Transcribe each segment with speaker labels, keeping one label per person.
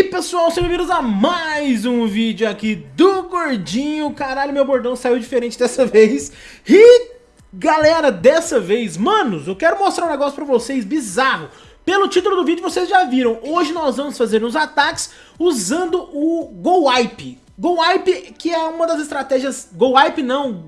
Speaker 1: aí pessoal, sejam bem-vindos a mais um vídeo aqui do Gordinho Caralho, meu bordão saiu diferente dessa vez E galera, dessa vez, manos, eu quero mostrar um negócio pra vocês bizarro Pelo título do vídeo vocês já viram, hoje nós vamos fazer uns ataques usando o Go Wipe Go Wipe, que é uma das estratégias... Go Wipe não,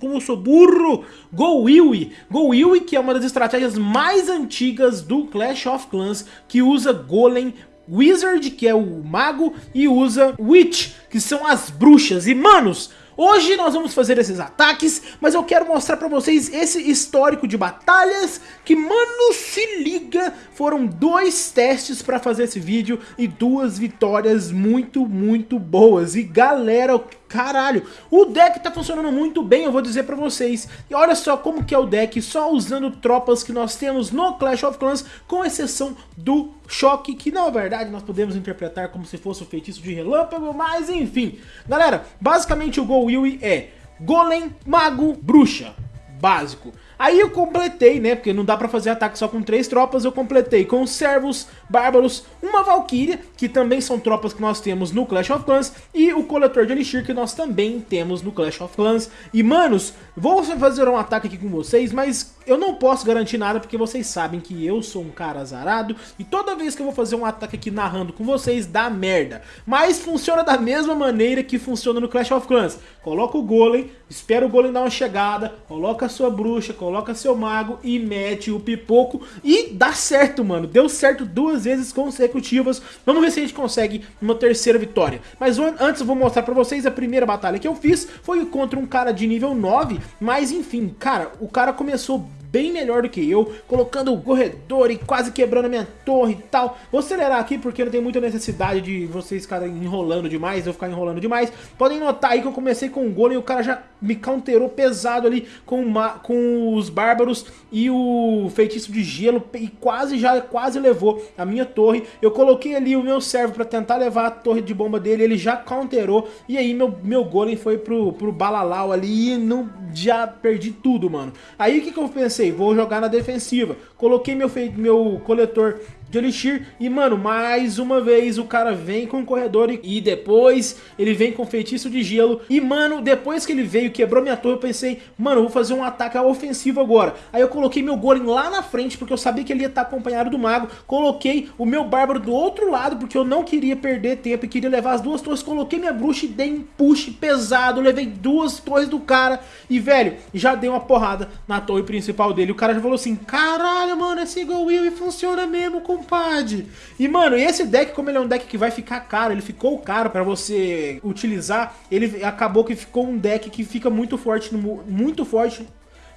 Speaker 1: como eu sou burro. Go Willy. Go Willy, que é uma das estratégias mais antigas do Clash of Clans, que usa Golem Wizard, que é o mago, e usa Witch, que são as bruxas. E, manos, Hoje nós vamos fazer esses ataques, mas eu quero mostrar pra vocês esse histórico de batalhas que, mano, se liga, foram dois testes pra fazer esse vídeo e duas vitórias muito, muito boas. E galera, Caralho, o deck tá funcionando muito bem, eu vou dizer pra vocês. E olha só como que é o deck, só usando tropas que nós temos no Clash of Clans, com exceção do Choque, que na verdade nós podemos interpretar como se fosse o feitiço de relâmpago, mas enfim. Galera, basicamente o Go Will é Golem, Mago, Bruxa, básico. Aí eu completei, né, porque não dá pra fazer ataque só com três tropas, eu completei com servos, bárbaros, uma valkyria, que também são tropas que nós temos no Clash of Clans, e o coletor de elixir que nós também temos no Clash of Clans. E manos, vou fazer um ataque aqui com vocês, mas eu não posso garantir nada porque vocês sabem que eu sou um cara azarado e toda vez que eu vou fazer um ataque aqui narrando com vocês dá merda. Mas funciona da mesma maneira que funciona no Clash of Clans. Coloca o golem, espera o golem dar uma chegada, coloca a sua bruxa, coloca seu mago e mete o pipoco e dá certo, mano. Deu certo duas vezes consecutivas. Vamos ver se a gente consegue uma terceira vitória. Mas antes eu vou mostrar pra vocês a primeira batalha que eu fiz foi contra um cara de nível 9, mas enfim, cara, o cara começou bem melhor do que eu, colocando o corredor e quase quebrando a minha torre e tal. Vou acelerar aqui porque não tem muita necessidade de vocês ficarem enrolando demais, eu ficar enrolando demais. Podem notar aí que eu comecei com o golem e o cara já me counterou pesado ali com, uma, com os bárbaros e o feitiço de gelo e quase já quase levou a minha torre. Eu coloquei ali o meu servo para tentar levar a torre de bomba dele, ele já counterou e aí meu, meu golem foi pro, pro balalau ali e não, já perdi tudo, mano. Aí o que, que eu pensei? vou jogar na defensiva. Coloquei meu, meu coletor de Elixir. E, mano, mais uma vez o cara vem com o corredor e, e depois ele vem com feitiço de gelo. E, mano, depois que ele veio quebrou minha torre, eu pensei, mano, eu vou fazer um ataque ofensivo agora. Aí eu coloquei meu golem lá na frente, porque eu sabia que ele ia estar acompanhado do mago. Coloquei o meu bárbaro do outro lado, porque eu não queria perder tempo e queria levar as duas torres. Coloquei minha bruxa e dei um push pesado, levei duas torres do cara. E, velho, já dei uma porrada na torre principal dele. O cara já falou assim, caralho, mano, esse Go Will funciona mesmo com compadre. E, mano, esse deck, como ele é um deck que vai ficar caro, ele ficou caro pra você utilizar, ele acabou que ficou um deck que fica muito forte, muito forte,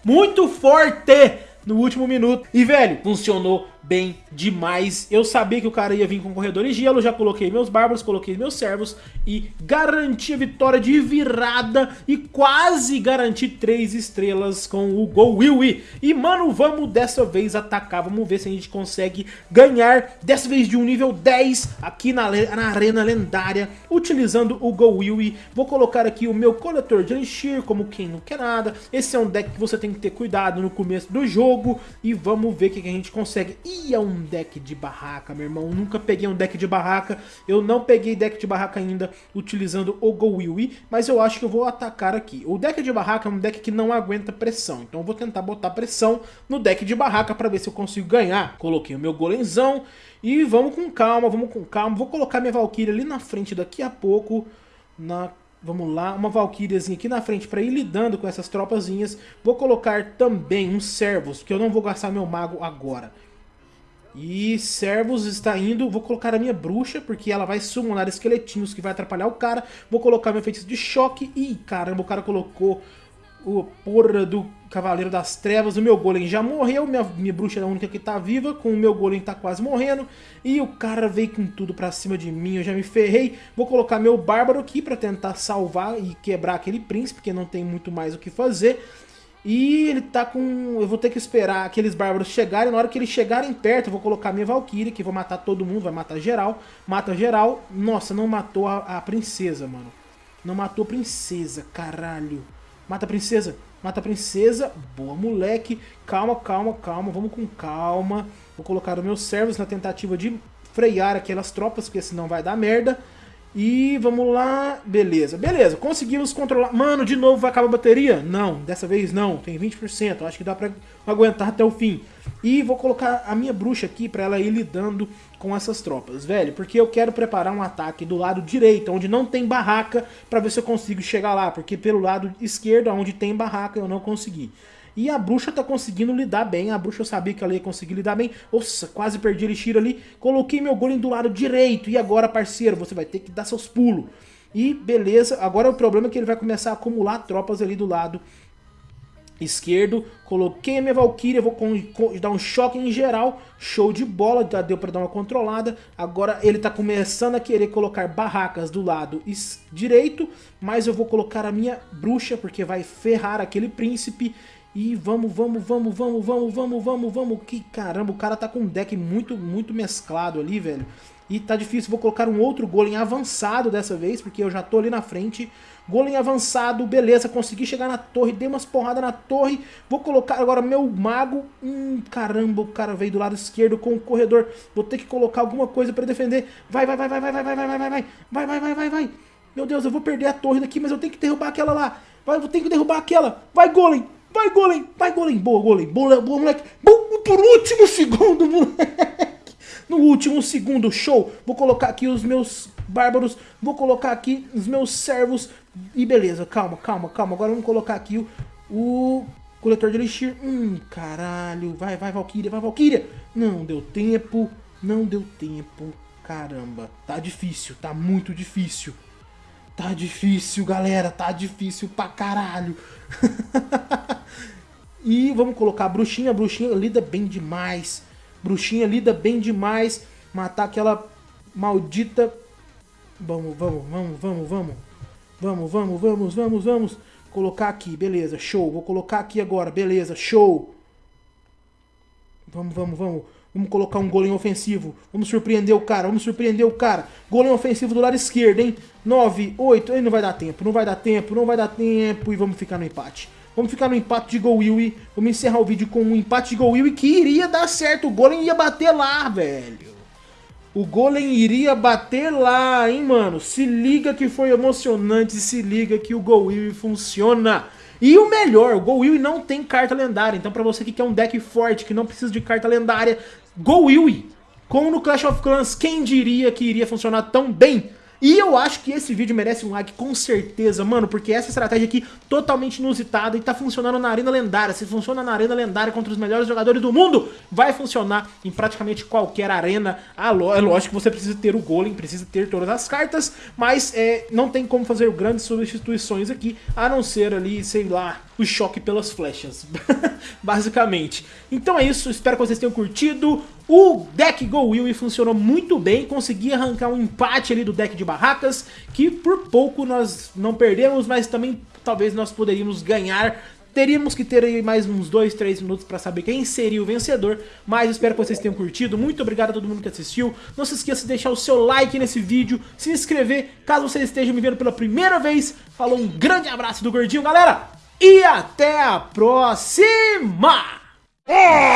Speaker 1: muito forte no último minuto. E, velho, funcionou bem demais. Eu sabia que o cara ia vir com corredor de gelo, já coloquei meus bárbaros, coloquei meus servos e garanti a vitória de virada e quase garanti três estrelas com o Go Willy. E, mano, vamos dessa vez atacar, vamos ver se a gente consegue ganhar, dessa vez de um nível 10 aqui na, na arena lendária, utilizando o Go Willy. Vou colocar aqui o meu coletor de Elixir, como quem não quer nada. Esse é um deck que você tem que ter cuidado no começo do jogo e vamos ver o que a gente consegue. E é um deck de barraca, meu irmão. nunca peguei um deck de barraca. Eu não peguei deck de barraca ainda utilizando o Go Willy, mas eu acho que eu vou atacar aqui. O deck de barraca é um deck que não aguenta pressão, então eu vou tentar botar pressão no deck de barraca para ver se eu consigo ganhar. Coloquei o meu golemzão e vamos com calma, vamos com calma. Vou colocar minha Valkyria ali na frente daqui a pouco, na Vamos lá, uma Valkyriazinha aqui na frente para ir lidando com essas tropazinhas. Vou colocar também uns servos, que eu não vou gastar meu mago agora. E servos está indo, vou colocar a minha bruxa, porque ela vai summonar esqueletinhos que vai atrapalhar o cara. Vou colocar meu feitiço de choque. Ih, caramba, o cara colocou o porra do Cavaleiro das Trevas. O meu golem já morreu, minha, minha bruxa é a única que tá viva, com o meu golem tá quase morrendo. E o cara veio com tudo pra cima de mim, eu já me ferrei. Vou colocar meu bárbaro aqui pra tentar salvar e quebrar aquele príncipe, porque não tem muito mais o que fazer. E ele tá com... Eu vou ter que esperar aqueles bárbaros chegarem. Na hora que eles chegarem perto, eu vou colocar minha Valkyrie, que vou matar todo mundo, vai matar geral. Mata geral. Nossa, não matou a, a princesa, mano. Não matou a princesa, caralho. Mata a princesa. Mata a princesa. Boa, moleque. Calma, calma, calma. Vamos com calma. Vou colocar os meus servos na tentativa de frear aquelas tropas, porque senão vai dar merda. E vamos lá, beleza, beleza, conseguimos controlar, mano, de novo vai acabar a bateria? Não, dessa vez não, tem 20%, acho que dá pra aguentar até o fim. E vou colocar a minha bruxa aqui pra ela ir lidando com essas tropas, velho, porque eu quero preparar um ataque do lado direito, onde não tem barraca, pra ver se eu consigo chegar lá, porque pelo lado esquerdo, onde tem barraca, eu não consegui. E a bruxa tá conseguindo lidar bem. A bruxa eu sabia que ela ia conseguir lidar bem. Nossa, quase perdi ele ali. Coloquei meu golem do lado direito. E agora, parceiro, você vai ter que dar seus pulos. E beleza, agora o problema é que ele vai começar a acumular tropas ali do lado esquerdo. Coloquei a minha Valkyria, vou dar um choque em geral. Show de bola, já deu pra dar uma controlada. Agora ele tá começando a querer colocar barracas do lado direito. Mas eu vou colocar a minha bruxa, porque vai ferrar aquele príncipe. E vamos, vamos, vamos, vamos, vamos, vamos, vamos, vamos. Que caramba, o cara tá com um deck muito, muito mesclado ali, velho. E tá difícil, vou colocar um outro golem avançado dessa vez, porque eu já tô ali na frente. Golem avançado, beleza, consegui chegar na torre, dei umas porradas na torre. Vou colocar agora meu mago. Hum, caramba, o cara veio do lado esquerdo com o corredor. Vou ter que colocar alguma coisa pra defender. Vai, vai, vai, vai, vai, vai, vai, vai, vai, vai, vai, vai, vai, vai, vai, vai. Meu Deus, eu vou perder a torre daqui, mas eu tenho que derrubar aquela lá. Vai, eu tenho que derrubar aquela. Vai, golem, Vai, golem! Vai, golem! Boa, golem! Boa, boa moleque! Boa, por último segundo, moleque! No último segundo, show! Vou colocar aqui os meus bárbaros, vou colocar aqui os meus servos. E beleza, calma, calma, calma. Agora vamos colocar aqui o, o coletor de elixir. Hum, caralho. Vai, vai, Valkyria, vai, Valkyria! Não deu tempo, não deu tempo. Caramba, tá difícil, tá muito difícil. Tá difícil, galera, tá difícil pra caralho. E vamos colocar a bruxinha. A bruxinha lida bem demais. Bruxinha lida bem demais. Matar aquela maldita... Vamos, vamos, vamos, vamos, vamos. Vamos, vamos, vamos, vamos, vamos. Colocar aqui, beleza, show. Vou colocar aqui agora, beleza, show. Vamos, vamos, vamos. Vamos colocar um golem ofensivo. Vamos surpreender o cara, vamos surpreender o cara. Golem ofensivo do lado esquerdo, hein? 9, 8, aí não vai dar tempo, não vai dar tempo, não vai dar tempo. E vamos ficar no empate. Vamos ficar no empate de Go. Vamos encerrar o vídeo com um empate de Go que iria dar certo. O Golem ia bater lá, velho. O Golem iria bater lá, hein, mano. Se liga que foi emocionante. Se liga que o Go funciona. E o melhor, o Go não tem carta lendária. Então pra você que quer um deck forte, que não precisa de carta lendária, Go Will. Como no Clash of Clans, quem diria que iria funcionar tão bem? E eu acho que esse vídeo merece um like com certeza, mano, porque essa estratégia aqui totalmente inusitada e tá funcionando na Arena Lendária. Se funciona na Arena Lendária contra os melhores jogadores do mundo, vai funcionar em praticamente qualquer arena. Ah, é lógico que você precisa ter o Golem, precisa ter todas as cartas, mas é, não tem como fazer grandes substituições aqui, a não ser ali, sei lá, o choque pelas flechas, basicamente. Então é isso, espero que vocês tenham curtido. O deck Go Will funcionou muito bem, consegui arrancar um empate ali do deck de barracas, que por pouco nós não perdemos, mas também talvez nós poderíamos ganhar. Teríamos que ter aí mais uns 2, 3 minutos para saber quem seria o vencedor, mas espero que vocês tenham curtido. Muito obrigado a todo mundo que assistiu. Não se esqueça de deixar o seu like nesse vídeo, se inscrever caso você esteja me vendo pela primeira vez. Falou, um grande abraço do Gordinho, galera! e até a próxima! É.